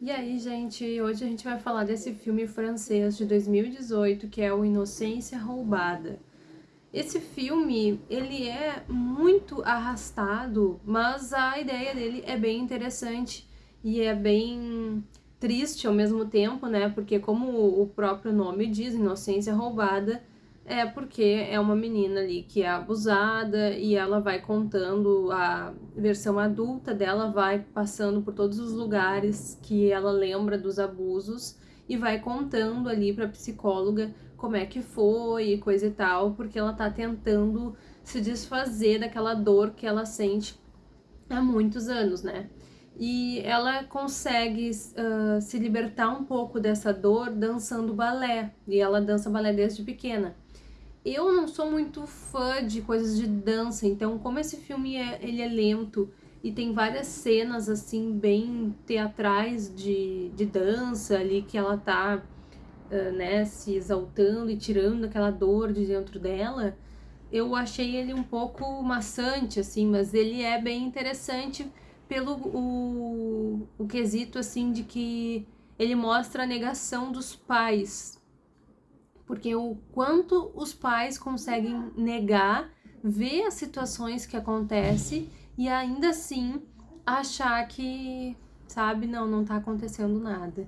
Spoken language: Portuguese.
E aí, gente, hoje a gente vai falar desse filme francês de 2018, que é o Inocência Roubada. Esse filme, ele é muito arrastado, mas a ideia dele é bem interessante e é bem triste ao mesmo tempo, né? Porque como o próprio nome diz, Inocência Roubada, é porque é uma menina ali que é abusada e ela vai contando a versão adulta dela, vai passando por todos os lugares que ela lembra dos abusos e vai contando ali pra psicóloga como é que foi e coisa e tal, porque ela tá tentando se desfazer daquela dor que ela sente há muitos anos, né? E ela consegue uh, se libertar um pouco dessa dor dançando balé, e ela dança balé desde pequena. Eu não sou muito fã de coisas de dança, então como esse filme é, ele é lento e tem várias cenas assim bem teatrais de, de dança ali que ela tá uh, né, se exaltando e tirando aquela dor de dentro dela, eu achei ele um pouco maçante assim, mas ele é bem interessante pelo o, o quesito assim de que ele mostra a negação dos pais porque o quanto os pais conseguem negar, ver as situações que acontecem e ainda assim achar que, sabe, não, não tá acontecendo nada.